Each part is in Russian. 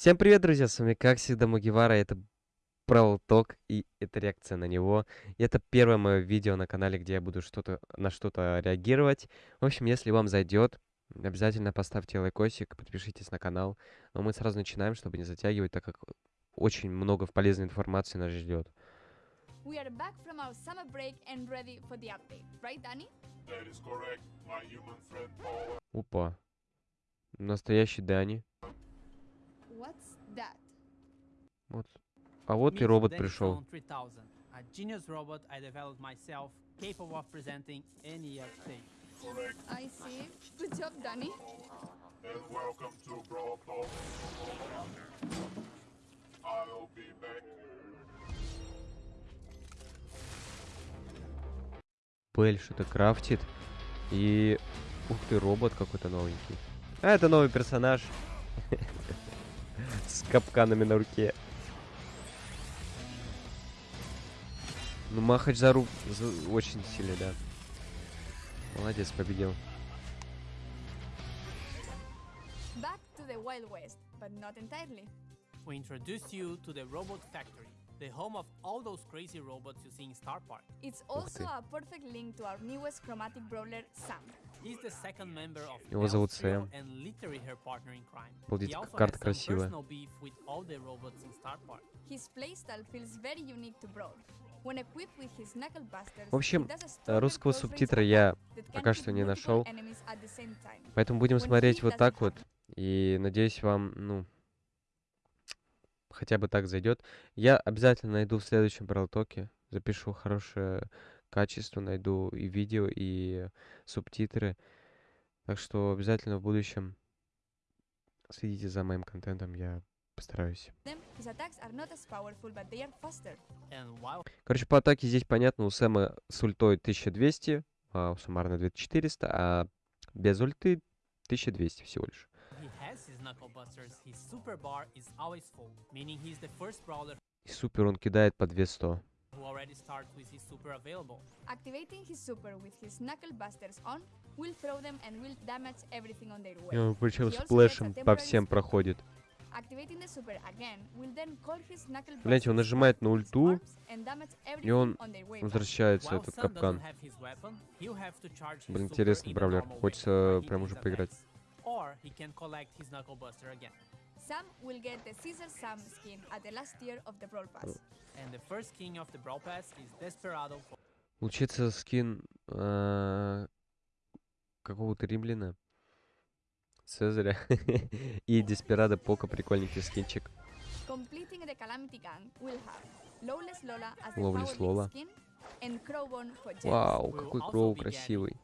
Всем привет, друзья, с вами как всегда Мугивара, это Brawl Talk, и это реакция на него. И это первое мое видео на канале, где я буду что-то на что-то реагировать. В общем, если вам зайдет, обязательно поставьте лайкосик, подпишитесь на канал. Но мы сразу начинаем, чтобы не затягивать, так как очень много полезной информации нас ждет. We are back from our summer break and ready for the update, right, Danny? That is correct, my human friend Paula. Опа. Настоящий Дани. What's that? Вот. А вот и робот пришел. 3000, a genius robot I see. Good job, Danny. and welcome to. I'll be back. Бель что-то крафтит. И... Ух ты, робот какой-то новенький. А, это новый персонаж. С капканами на руке. Ну, Махач за рук за- очень сильный, да. Молодец, победил. Back to the Wild West, but not entirely. We introduce you to the Robot Factory, the home of all those crazy robots you see in Star Park. It's also a perfect link to our newest chromatic brawler, Sam. He's the second member of Его зовут Сэм. and literally her partner in crime. Обалдеть, He как also карта has some красивая. personal beef with all the robots in Star Park. His playstyle feels very unique to Brawl. В общем, э, русского субтитра я пока что не нашел. Поэтому будем смотреть вот так вот. И надеюсь, вам, ну, хотя бы так зайдет. Я обязательно найду в следующем бралтоке. Запишу хорошее качество, найду и видео, и субтитры. Так что обязательно в будущем следите за моим контентом, я постараюсь. Powerful, but they are faster. While Короче, по атаке здесь понятно, у Сэма с ультой 1200, а суммарно 2400, а без ульты 1200 всего лишь. И супер он кидает по 200. who already starts with his super available. Activating his super with his on will throw them and will damage everything on their way. И он причем a сплэшем по всем проходит. Activating the super again will then call his knuckle Гляньте, он нажимает на ульту, и он возвращается этот капкан. Блин, интересный the бравлер. Хочется прям уже поиграть. Sam will get the Caesar Sam skin at the last tier of the Brawl Pass. And the first king of the Brawl Pass is Desperado for Получается скин а, какого-то римляна. Цезаря. И Деспирадо Пока прикольненький скинчик. For gems. Вау, какой кроу красивый.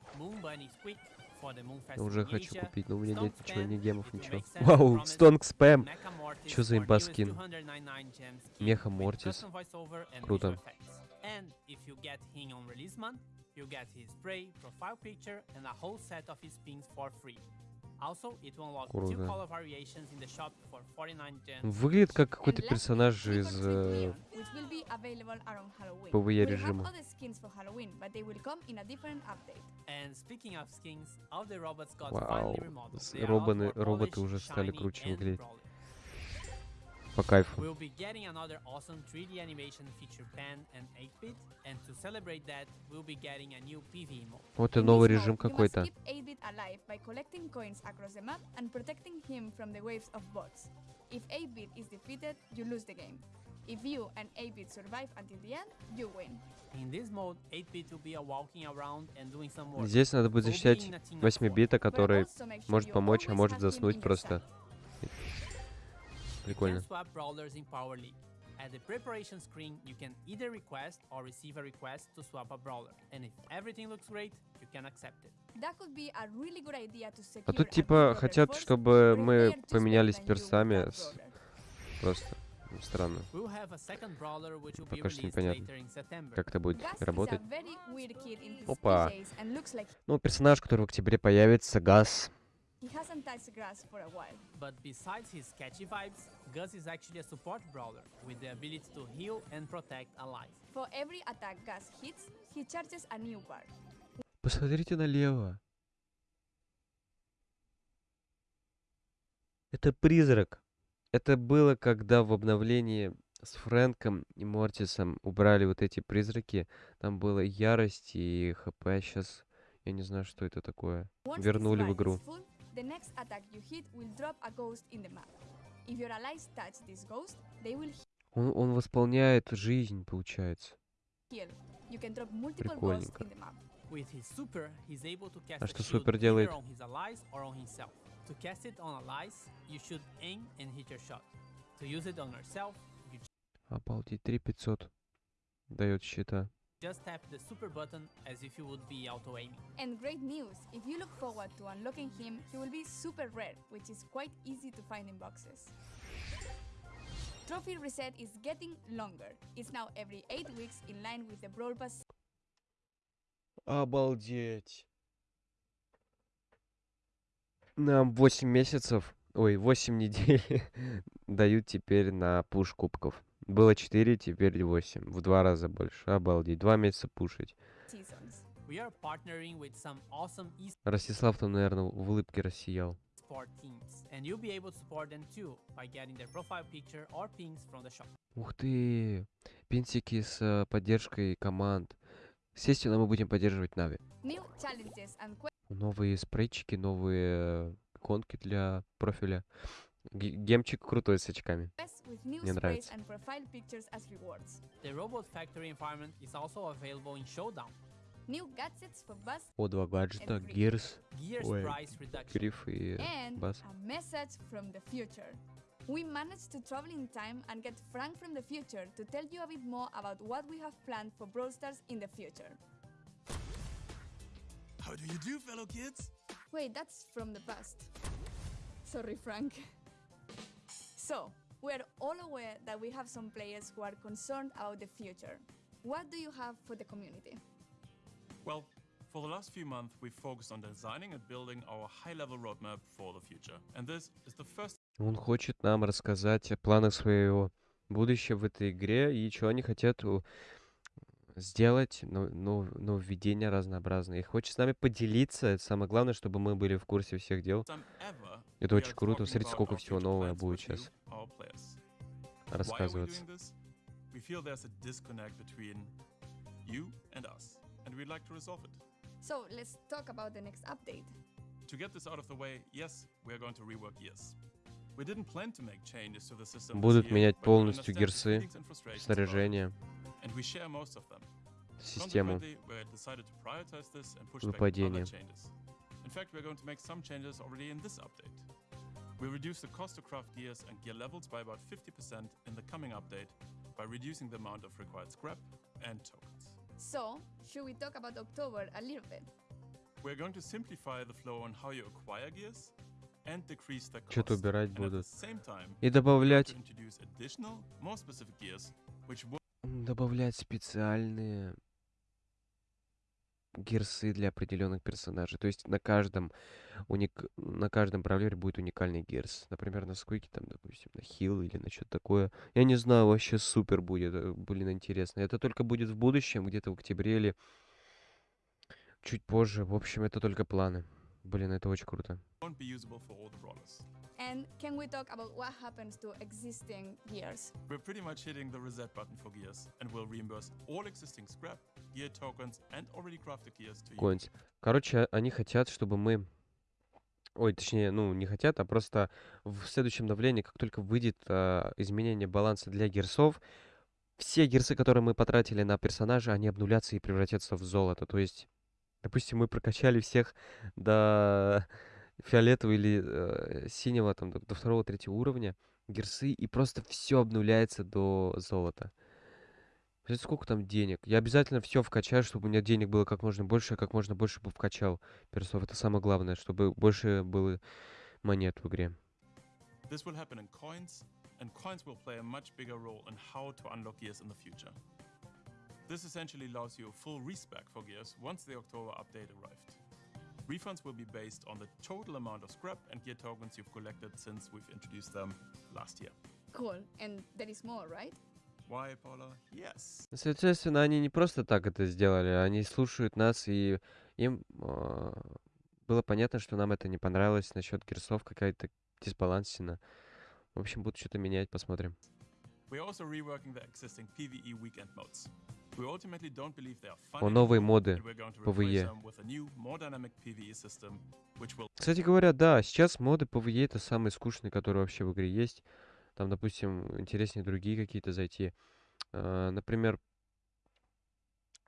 Я уже хочу купить, но у меня нет ничего, ни гемов, ничего. Вау, Стонг спэм. Чё за for имба newest скин? 299 gem skin Меха Мортис. Круто. you get his spray, profile picture, and a whole set of his pins for free. Круто. color variations in the shop for 49 gems. Выглядит как какой-то персонаж из э. PvE режима. Вау, роботы polished, уже стали круче выглядеть. по кайфу. We'll be getting another awesome 3D animation feature pen and 8-bit, and to celebrate that, we'll be getting a new PvE mode. Вот и новый режим какой-то. Keep 8-bit alive by collecting coins across the map and protecting him from the waves of bots. If 8-bit is defeated, you lose the game. If you and 8-bit survive until the end, you win. In this mode, 8-bit will be walking around and doing some work. Здесь надо будет защищать in a team of 8 four. бита, But который also make sure может помочь, а может заснуть просто. Прикольно. At the preparation screen, you can either request or receive a request to swap a brawler. And if everything looks great, you can accept it. That could be a really good idea to secure А тут типа хотят, чтобы мы поменялись персами. с-. Просто ну, странно. Пока что непонятно, как это будет работать. Опа. Ну, персонаж, который в октябре появится, Газ. He hasn't touched grass for a while. But besides his catchy vibes, Gus is actually a support brawler with the ability to heal and protect alive. For every attack Gus hits, he charges a new bar. Посмотрите налево. Это призрак. Это было, когда в обновлении с Фрэнком и Мортисом убрали вот эти призраки. Там было ярость и ХП. Сейчас я не знаю, что это такое. Вернули в игру. The next attack you hit will drop a ghost in the map. If your allies touch this ghost, they will Он, он восполняет жизнь, получается. heal. You can drop multiple ghosts in the map. With his super, he's able to cast А что супер either делает? on his allies or on himself. To cast it on allies, you should aim and hit your shot. To use it on yourself, you Обалдеть, 3500 дает щита. Just tap the super button as if you would be auto-aiming. And great news! If you look forward to unlocking him, he will be super rare, which is quite easy to find in boxes. Trophy reset is getting longer. It's now every 8 weeks in line with the Brawl Pass Обалдеть. Нам 8 месяцев, ой, 8 недель дают теперь на пуш кубков. Было 4, теперь 8. В два раза больше. Обалдеть. Два месяца пушить. awesome Ростислав там, наверное, в улыбке рассиял. Ух ты! Пинсики с э, поддержкой команд. Естественно, мы будем поддерживать Нави. And Новые спрейчики, новые иконки для профиля. Ге- Гемчик крутой с очками. with new Мне sprays нравится. and profile pictures as rewards. The Robot Factory environment is also available in Showdown. New gadgets for Buzz О, два гаджета, Every- Гирс, Gears Ой, price reduction. Гриф и and Бас. a message from the future. We managed to travel in time and get Frank from the future to tell you a bit more about what we have planned for Brawl Stars in the future. How do you do, fellow kids? Wait, that's from the past. Sorry, Frank. So, we're all aware that we have some players who are concerned about the future. What do you have for the community? Well, for the last few months, we've focused on designing and building our high level roadmap for the future. And this is the first Он хочет нам рассказать о планах своего будущего в этой игре и что они хотят у- сделать, но- но- нововведения разнообразные. И хочет с нами поделиться. Это самое главное, чтобы мы были в курсе всех дел. time ever. Это очень круто. Смотрите, сколько всего нового будет сейчас рассказываться. So, let's talk about the next update. To get this out of the way, yes, we are going to rework gears. We didn't plan to make changes to the system Будут менять полностью it, Снаряжение, and we share most of them. систему. Consequently, we decided to prioritize this and push Выпадения. back other changes. In fact, we're going to make some changes already in this update. We reduce the cost to craft gears and gear levels by about 50% in the coming update by reducing the amount of required scrap and tokens. So, should we talk about October a little bit? We're going to simplify the flow on how you acquire gears and decrease their cost. Что-то убирать and at the будут. same time, И we're going добавлять, to introduce additional, more specific gears, which will м, добавлять специальные гирсы для определенных персонажей. То есть на каждом уник... на каждом бравлере будет уникальный гирс. Например, на скойке там, допустим, на хил или на что-то такое. Я не знаю, вообще супер будет. э, Блин, интересно. Это только будет в будущем, где-то в октябре или чуть позже. В общем, это только планы. Блин, это очень круто. And can we talk about what happens to existing gears? We're pretty much hitting the reset button for gears and will reimburse all existing scrap, gear tokens, and already crafted gears to you. Короче, они хотят, чтобы мы... Ой, точнее, ну, не хотят, а просто в следующем обновлении, как только выйдет а, изменение баланса для герсов, все герсы, которые мы потратили на персонажа, они обнулятся и превратятся в золото. То есть, допустим, мы прокачали всех до фиолетового или э, синего, там, до, до второго, третьего уровня герсы, и просто все обнуляется до золота. Представляете, сколько там денег? Я обязательно все вкачаю, чтобы у меня денег было как можно больше, я как можно больше бы вкачал персов. Это самое главное, чтобы больше было монет в игре. This will happen in coins, and coins will play a much bigger role in how to unlock gears in the future. This essentially allows you a full respec for gears once the October update arrived. Refunds will be based on the total amount of scrap and gear tokens you've collected since we've introduced them last year. Cool. And there is more, right? Why, Paula? Yes. Соответственно, они не просто так это сделали, они слушают нас, и им а, было понятно, что нам это не понравилось насчет герсов, какая-то дисбалансина. В общем, будут что-то менять, посмотрим. We're also reworking the existing PvE weekend modes. О, anymore, моды PvE. which will Кстати говоря, да, сейчас моды PvE это самые скучные, которые вообще в игре есть. Там, допустим, интереснее другие какие-то зайти. А, Например,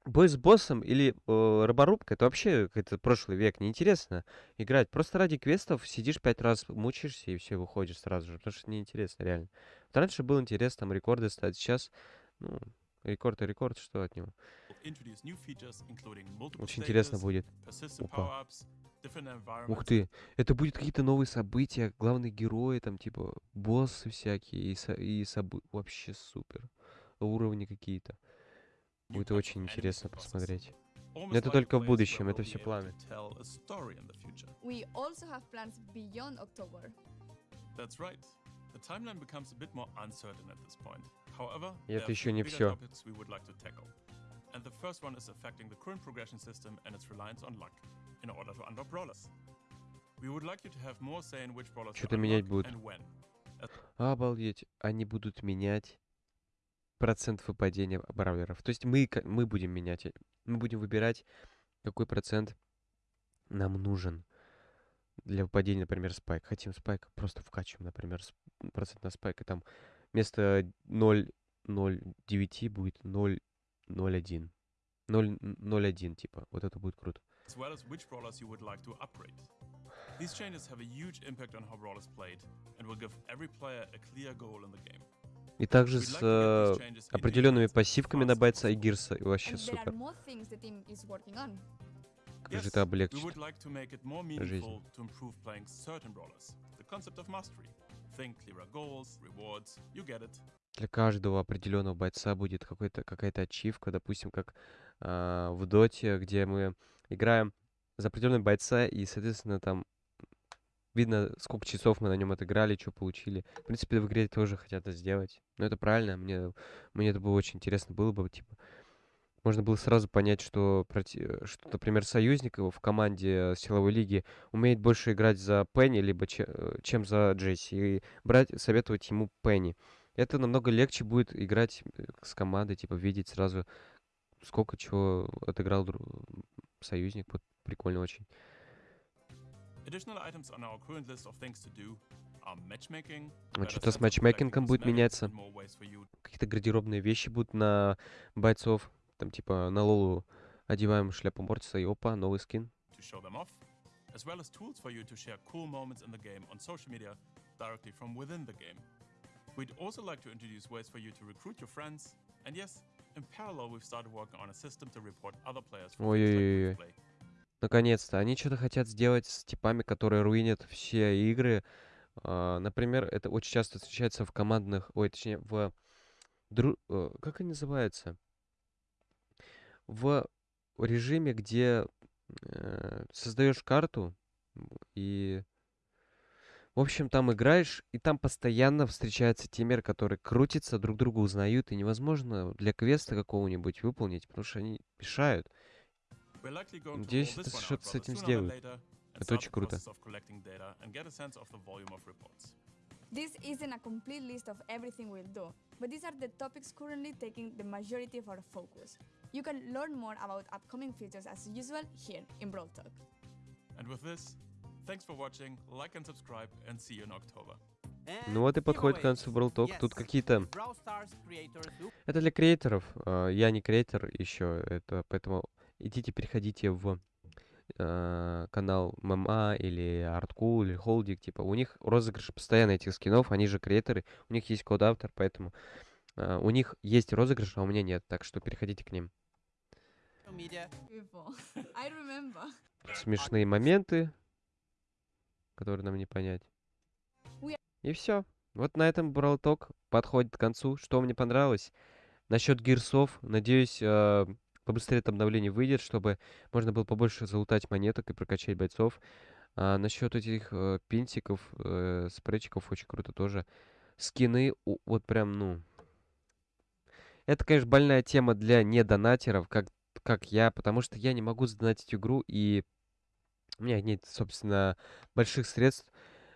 бой с боссом или э, роборубка, это вообще какой-то прошлый век, неинтересно играть. Просто ради квестов сидишь пять раз, мучаешься и все, выходишь сразу же, потому что неинтересно, реально. Вот раньше было интересно там рекорды ставить, сейчас, ну, рекорд и рекорд, что от него? Очень интересно будет. Опа. Ух ты, это будет какие-то новые события, главные герои, там, типа, боссы всякие, и, со- и собы- Вообще супер. Уровни какие-то. Будет очень интересно посмотреть. Almost это только в будущем, это все планы. That's right. The timeline becomes a bit more uncertain at this point. И это еще не tackle. And the first one is affecting the current progression system and its reliance on luck in order to unlock brawlers. We would like you to have more say in which brawlers Чё-то менять будут. Обалдеть, они будут менять процент выпадения бравлеров. То есть мы, мы будем менять, мы будем выбирать, какой процент нам нужен для выпадения, например, спайк. Хотим спайк, просто вкачиваем, например, процент на спайк, и там вместо 0,09 будет 0,01. 0,01, типа. Вот это будет круто. as well as which brawlers you would like to upgrade. These changes have a huge impact on how brawlers played and will give every player a clear goal in the game. И также с э, определенными пассивками на бойца и гирса. И вообще супер. Как же это облегчит. жизнь. Для каждого определенного бойца будет какой-то, какая-то ачивка, допустим, как а, в Доте, где мы играем за определенного бойца, и, соответственно, там видно, сколько часов мы на нем отыграли, что получили. В принципе, в игре тоже хотят это сделать. Но это правильно, мне, мне это было очень интересно было бы, типа, можно было сразу понять, что, проти- что, например, союзник его в команде силовой лиги умеет больше играть за Пенни, либо че- э, чем за Джесси, и брать, советовать ему Пенни. Это намного легче будет играть э, с командой, типа видеть сразу, сколько чего отыграл дру- союзник. Вот прикольно очень. А better что-то с матчмейкингом будет меняться. Какие-то гардеробные вещи будут на бойцов. Там типа на Лолу одеваем шляпу Мортиса и опа, новый скин. as well as tools for you to share cool moments in the game on social media directly from within the game. We'd also like to introduce ways for you to recruit your friends, and yes, in parallel, we've started working on a system to report other players for like Ой-ой-ой. play. Наконец-то. Они что-то хотят сделать с типами, которые руинят все игры. А, например, это очень часто встречается в командных... Ой, точнее, в... дру- э, Как они называются? В режиме, где э, создаешь карту и... В общем, там играешь, и там постоянно встречаются тиммеры, которые крутятся, друг друга узнают, и невозможно для квеста какого-нибудь выполнить, потому что они мешают. Надеюсь, это что-то с этим сделают. Это очень круто. This isn't a complete list of everything we'll do, but these are the topics currently taking the majority of our focus. You can learn more about upcoming features as usual here in Brawl Talk. And with this, thanks for watching, like and subscribe, and see you in October. Ну вот и подходит к концу Brawl Talk. Тут какие-то... Это для креаторов. а, Я не креатор еще, это поэтому идите, переходите в а, канал ММА или Artcool или Холдик, типа, у них розыгрыш постоянно этих скинов, они же креаторы, у них есть код автор, поэтому у них есть розыгрыш, а у меня нет, так что переходите к ним. Смешные моменты, которые нам не понять. И все. Вот на этом Brawl Talk подходит к концу. Что мне понравилось? Насчет гирсов, надеюсь, а, побыстрее это обновление выйдет, чтобы можно было побольше залутать монеток и прокачать бойцов. А насчет этих э, пинтиков, э, спрейчиков очень круто тоже. Скины, у- вот прям, ну... Это, конечно, больная тема для недонатеров, как, как я, потому что я не могу задонатить игру, и у меня нет, собственно, больших средств.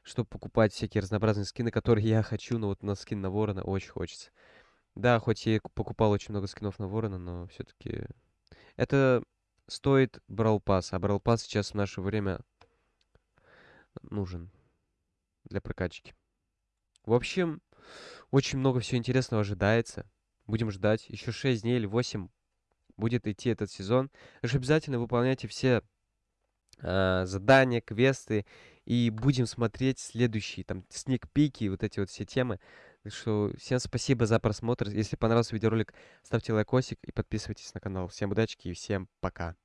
чтобы покупать всякие разнообразные скины, которые я хочу, но вот на скин на Ворона очень хочется. Да, хоть я и ку- покупал очень много скинов на Ворона, но все-таки это стоит Брал Пас, а Брал Пас сейчас в наше время нужен для прокачки. В общем, очень много всего интересного ожидается. Будем ждать. Еще 6 дней или 8 будет идти этот сезон. Что обязательно выполняйте все а, задания, квесты. И будем смотреть следующие, там, сникпики, вот эти вот все темы. Так что всем спасибо за просмотр. Если понравился видеоролик, ставьте лайкосик и подписывайтесь на канал. Всем удачи и всем пока.